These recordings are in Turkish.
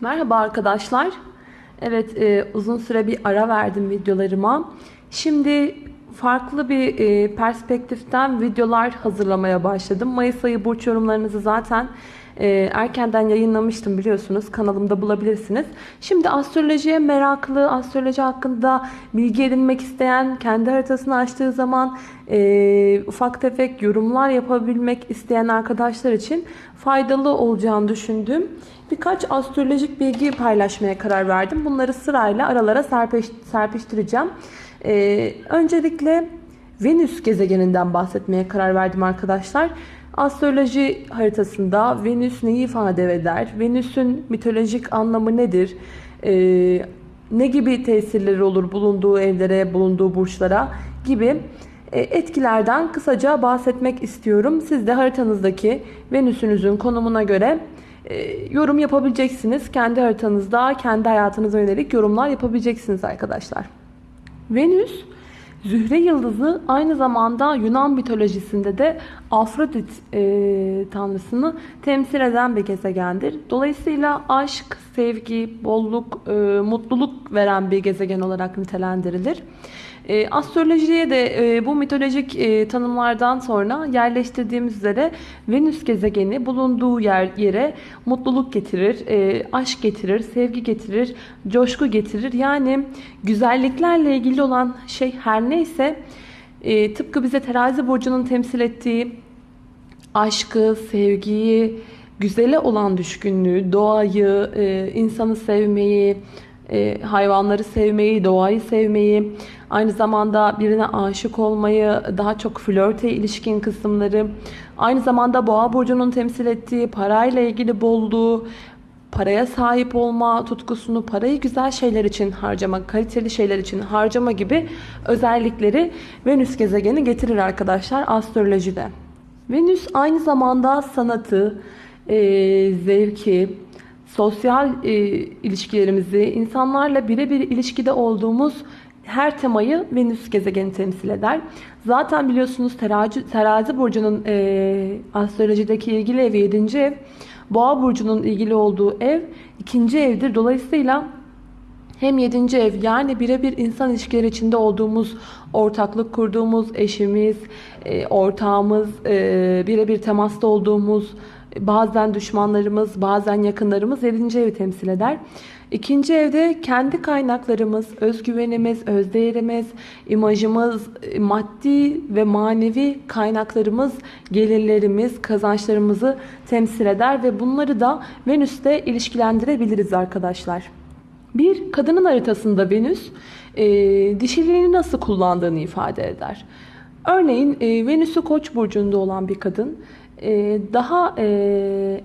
Merhaba arkadaşlar. Evet e, uzun süre bir ara verdim videolarıma. Şimdi farklı bir e, perspektiften videolar hazırlamaya başladım. Mayıs ayı burç yorumlarınızı zaten e, erkenden yayınlamıştım biliyorsunuz. Kanalımda bulabilirsiniz. Şimdi astrolojiye meraklı, astroloji hakkında bilgi edinmek isteyen, kendi haritasını açtığı zaman e, ufak tefek yorumlar yapabilmek isteyen arkadaşlar için faydalı olacağını düşündüm. Birkaç astrolojik bilgi paylaşmaya karar verdim. Bunları sırayla aralara serpiştireceğim. Ee, öncelikle Venüs gezegeninden bahsetmeye karar verdim arkadaşlar. Astroloji haritasında Venüs neyi ifade eder? Venüs'ün mitolojik anlamı nedir? Ee, ne gibi tesirleri olur bulunduğu evlere, bulunduğu burçlara gibi e, etkilerden kısaca bahsetmek istiyorum. Siz de haritanızdaki Venüs'ünüzün konumuna göre e, yorum yapabileceksiniz. Kendi haritanızda, kendi hayatınıza yönelik yorumlar yapabileceksiniz arkadaşlar. Venüs, Zühre yıldızı aynı zamanda Yunan mitolojisinde de Afrodit e, tanrısını temsil eden bir gezegendir. Dolayısıyla aşk, sevgi, bolluk, e, mutluluk veren bir gezegen olarak nitelendirilir. E, astrolojiye de e, bu mitolojik e, tanımlardan sonra yerleştirdiğimiz üzere Venüs gezegeni bulunduğu yer yere mutluluk getirir, e, aşk getirir, sevgi getirir, coşku getirir. Yani güzelliklerle ilgili olan şey her neyse e, tıpkı bize terazi burcunun temsil ettiği aşkı, sevgiyi, güzele olan düşkünlüğü, doğayı, e, insanı sevmeyi, e, hayvanları sevmeyi, doğayı sevmeyi, aynı zamanda birine aşık olmayı, daha çok flörte ilişkin kısımları, aynı zamanda boğa burcunun temsil ettiği parayla ilgili bolluğu, paraya sahip olma tutkusunu, parayı güzel şeyler için harcama, kaliteli şeyler için harcama gibi özellikleri Venüs gezegeni getirir arkadaşlar astrolojide. Venüs aynı zamanda sanatı, e, zevki, sosyal e, ilişkilerimizi, insanlarla birebir ilişkide olduğumuz her temayı Venüs gezegeni temsil eder. Zaten biliyorsunuz terazi, terazi burcunun e, astrolojideki ilgili evi 7. ev. Boğa burcunun ilgili olduğu ev ikinci evdir. Dolayısıyla hem 7. ev yani birebir insan ilişkileri içinde olduğumuz, ortaklık kurduğumuz eşimiz, e, ortağımız, e, birebir temasta olduğumuz, bazen düşmanlarımız, bazen yakınlarımız 7. evi temsil eder. İkinci evde kendi kaynaklarımız, özgüvenimiz, özdeğerimiz, imajımız, maddi ve manevi kaynaklarımız, gelirlerimiz, kazançlarımızı temsil eder ve bunları da Venüs'te ilişkilendirebiliriz arkadaşlar. Bir kadının haritasında Venüs e, dişiliğini nasıl kullandığını ifade eder. Örneğin e, Venüs'ü Koç burcunda olan bir kadın daha e,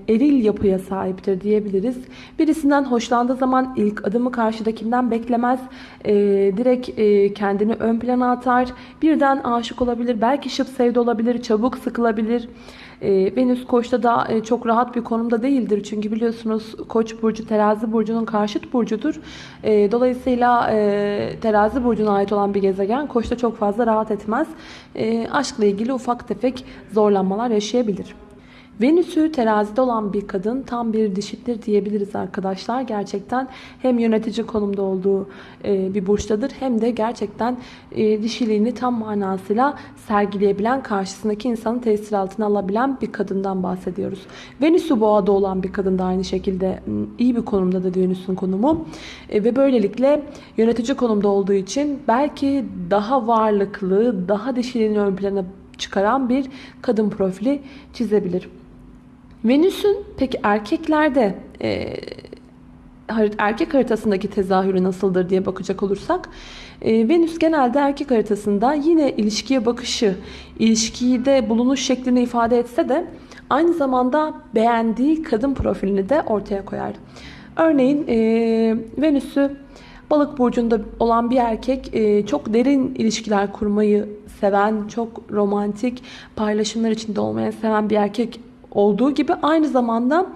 eril yapıya sahiptir diyebiliriz. Birisinden hoşlandığı zaman ilk adımı karşıdakinden beklemez. E, direkt kendini ön plana atar. Birden aşık olabilir. Belki şıp sevdi olabilir. Çabuk sıkılabilir. Venüs Koç'ta da çok rahat bir konumda değildir. Çünkü biliyorsunuz Koç burcu terazi burcunun karşıt burcudur. dolayısıyla terazi burcuna ait olan bir gezegen Koç'ta çok fazla rahat etmez. aşkla ilgili ufak tefek zorlanmalar yaşayabilir. Venüs'ü terazide olan bir kadın tam bir dişittir diyebiliriz arkadaşlar. Gerçekten hem yönetici konumda olduğu e, bir burçtadır hem de gerçekten e, dişiliğini tam manasıyla sergileyebilen, karşısındaki insanı tesir altına alabilen bir kadından bahsediyoruz. Venüs'ü boğada olan bir kadın da aynı şekilde iyi bir konumdadır Venüs'ün konumu. E, ve böylelikle yönetici konumda olduğu için belki daha varlıklı, daha dişiliğini ön plana çıkaran bir kadın profili çizebilir. Venüs'ün peki erkeklerde e, erkek haritasındaki tezahürü nasıldır diye bakacak olursak e, Venüs genelde erkek haritasında yine ilişkiye bakışı, ilişkide bulunuş şeklini ifade etse de aynı zamanda beğendiği kadın profilini de ortaya koyar. Örneğin e, Venüs'ü balık burcunda olan bir erkek e, çok derin ilişkiler kurmayı seven, çok romantik paylaşımlar içinde olmayı seven bir erkek olduğu gibi aynı zamanda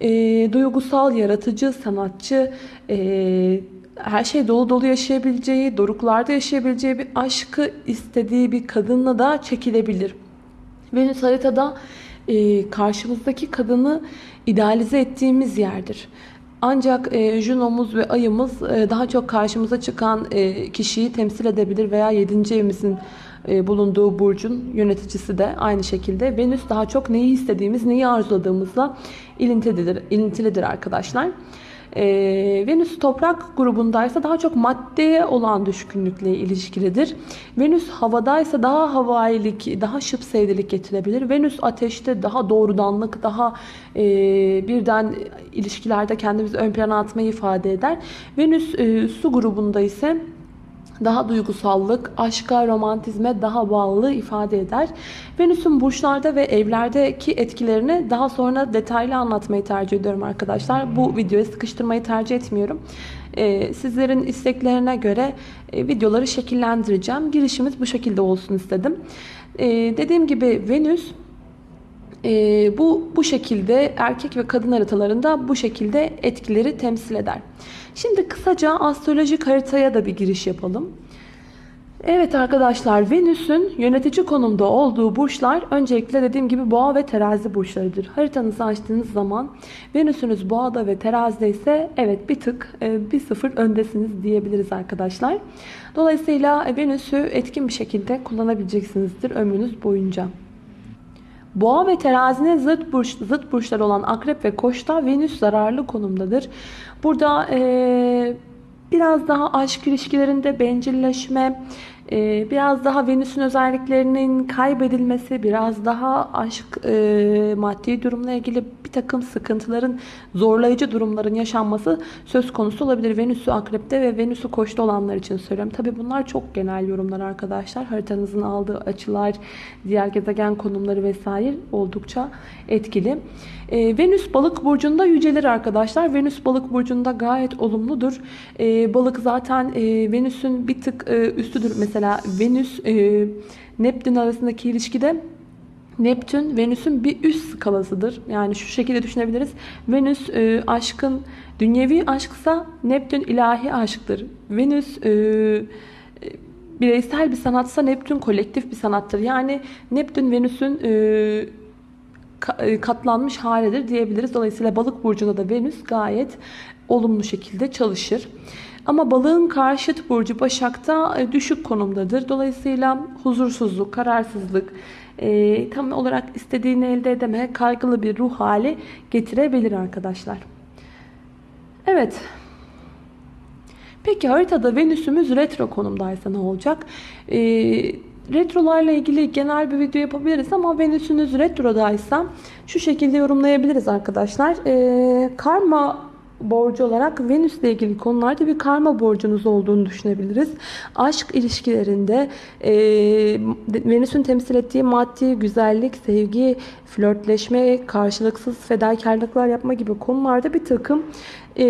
e, duygusal, yaratıcı, sanatçı, e, her şey dolu dolu yaşayabileceği, doruklarda yaşayabileceği bir aşkı istediği bir kadınla da çekilebilir. Venüs haritada e, karşımızdaki kadını idealize ettiğimiz yerdir. Ancak e, Juno'muz ve ayımız e, daha çok karşımıza çıkan e, kişiyi temsil edebilir veya 7. evimizin e, bulunduğu burcun yöneticisi de aynı şekilde. Venüs daha çok neyi istediğimiz, neyi arzuladığımızla ilintilidir, ilintilidir arkadaşlar. E, Venüs toprak grubundaysa daha çok maddeye olan düşkünlükle ilişkilidir. Venüs havadaysa daha havailik, daha şıp sevdilik getirebilir. Venüs ateşte daha doğrudanlık, daha e, birden ilişkilerde kendimizi ön plana atmayı ifade eder. Venüs e, su grubunda ise daha duygusallık, aşka, romantizme daha bağlı ifade eder. Venüs'ün burçlarda ve evlerdeki etkilerini daha sonra detaylı anlatmayı tercih ediyorum arkadaşlar. Bu videoyu sıkıştırmayı tercih etmiyorum. Ee, sizlerin isteklerine göre e, videoları şekillendireceğim. Girişimiz bu şekilde olsun istedim. Ee, dediğim gibi Venüs e, bu bu şekilde erkek ve kadın haritalarında bu şekilde etkileri temsil eder. Şimdi kısaca astrolojik haritaya da bir giriş yapalım. Evet arkadaşlar Venüs'ün yönetici konumda olduğu burçlar öncelikle dediğim gibi boğa ve terazi burçlarıdır. Haritanızı açtığınız zaman Venüs'ünüz boğada ve terazide ise evet bir tık e, bir sıfır öndesiniz diyebiliriz arkadaşlar. Dolayısıyla Venüs'ü etkin bir şekilde kullanabileceksinizdir ömrünüz boyunca. Boğa ve terazinin zıt, burç, zıt burçlar olan akrep ve koçta Venüs zararlı konumdadır. Burada e, biraz daha aşk ilişkilerinde bencilleşme, e, biraz daha Venüs'ün özelliklerinin kaybedilmesi, biraz daha aşk e, maddi durumla ilgili bir takım sıkıntıların, zorlayıcı durumların yaşanması söz konusu olabilir. Venüs'ü akrepte ve Venüs'ü koçta olanlar için söylüyorum. Tabi bunlar çok genel yorumlar arkadaşlar. Haritanızın aldığı açılar, diğer gezegen konumları vesaire oldukça etkili. E, Venüs balık burcunda yücelir arkadaşlar. Venüs balık burcunda gayet olumludur. E, balık zaten e, Venüs'ün bir tık e, üstüdür. Mesela Venüs e, Neptün arasındaki ilişkide Neptün Venüs'ün bir üst skalasıdır. Yani şu şekilde düşünebiliriz. Venüs e, aşkın dünyevi aşksa Neptün ilahi aşktır. Venüs e, bireysel bir sanatsa Neptün kolektif bir sanattır. Yani Neptün Venüs'ün e, katlanmış halidir diyebiliriz. Dolayısıyla balık burcunda da Venüs gayet olumlu şekilde çalışır. Ama balığın karşıt burcu Başak'ta düşük konumdadır. Dolayısıyla huzursuzluk, kararsızlık, e, tam olarak istediğini elde edemeye kaygılı bir ruh hali getirebilir arkadaşlar. Evet. Peki haritada Venüs'ümüz retro konumdaysa ne olacak? Ee, retrolarla ilgili genel bir video yapabiliriz ama Venüs'ünüz retrodaysa şu şekilde yorumlayabiliriz arkadaşlar. Ee, karma borcu olarak Venüs ile ilgili konularda bir karma borcunuz olduğunu düşünebiliriz. Aşk ilişkilerinde e, Venüs'ün temsil ettiği maddi, güzellik, sevgi, flörtleşme, karşılıksız fedakarlıklar yapma gibi konularda bir takım e,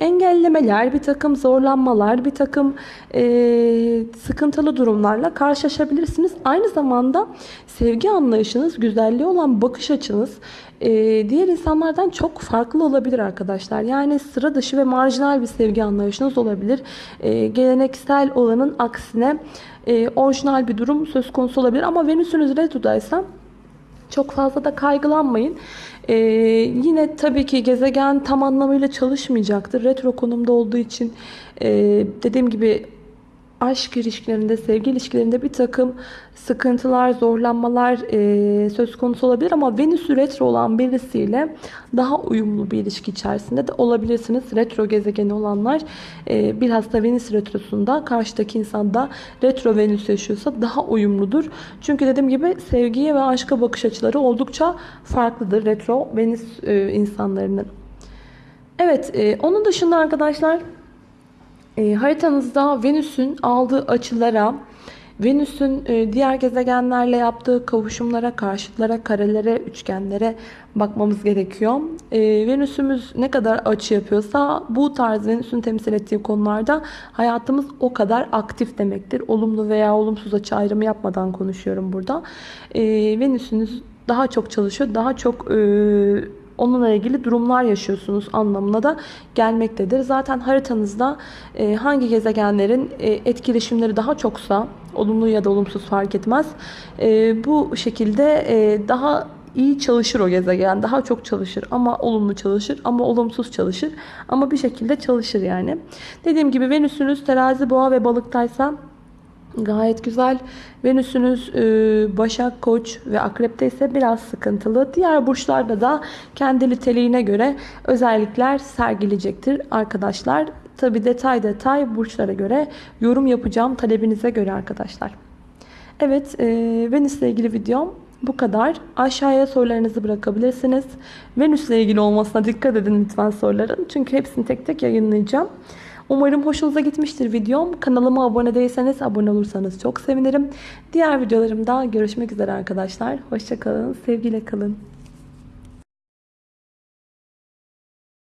engellemeler, bir takım zorlanmalar, bir takım e, sıkıntılı durumlarla karşılaşabilirsiniz. Aynı zamanda sevgi anlayışınız, güzelliği olan bakış açınız e, diğer insanlardan çok farklı olabilir arkadaşlar. Yani sıra dışı ve marjinal bir sevgi anlayışınız olabilir. E, geleneksel olanın aksine e, orijinal bir durum söz konusu olabilir. Ama Venüs'ünüz retrodaysa çok fazla da kaygılanmayın. Ee, yine tabii ki gezegen tam anlamıyla çalışmayacaktır. Retro konumda olduğu için e, dediğim gibi aşk ilişkilerinde, sevgi ilişkilerinde bir takım sıkıntılar, zorlanmalar e, söz konusu olabilir ama Venüs retro olan birisiyle daha uyumlu bir ilişki içerisinde de olabilirsiniz. Retro gezegeni olanlar e, bilhassa Venüs retrosunda karşıdaki insan da retro Venüs yaşıyorsa daha uyumludur. Çünkü dediğim gibi sevgiye ve aşka bakış açıları oldukça farklıdır retro Venüs e, insanlarının. Evet, e, onun dışında arkadaşlar e, haritanızda Venüs'ün aldığı açılara, Venüs'ün e, diğer gezegenlerle yaptığı kavuşumlara, karşıtlara, karelere, üçgenlere bakmamız gerekiyor. E, Venüs'ümüz ne kadar açı yapıyorsa bu tarz Venüs'ün temsil ettiği konularda hayatımız o kadar aktif demektir. Olumlu veya olumsuz açı ayrımı yapmadan konuşuyorum burada. E, Venüs'ünüz daha çok çalışıyor, daha çok... E, onunla ilgili durumlar yaşıyorsunuz anlamına da gelmektedir. Zaten haritanızda e, hangi gezegenlerin e, etkileşimleri daha çoksa olumlu ya da olumsuz fark etmez. E, bu şekilde daha iyi çalışır o gezegen. Daha çok çalışır ama olumlu çalışır ama olumsuz çalışır. Ama bir şekilde çalışır yani. Dediğim gibi Venüs'ünüz terazi, boğa ve balıktaysa Gayet güzel. Venüsünüz e, Başak, Koç ve Akrep'te ise biraz sıkıntılı. Diğer burçlarda da kendi niteliğine göre özellikler sergileyecektir arkadaşlar. Tabi detay detay burçlara göre yorum yapacağım talebinize göre arkadaşlar. Evet e, Venüs ile ilgili videom bu kadar. Aşağıya sorularınızı bırakabilirsiniz. Venüs ile ilgili olmasına dikkat edin lütfen soruların. Çünkü hepsini tek tek yayınlayacağım. Umarım hoşunuza gitmiştir videom. Kanalıma abone değilseniz abone olursanız çok sevinirim. Diğer videolarımda görüşmek üzere arkadaşlar. Hoşçakalın, sevgiyle kalın.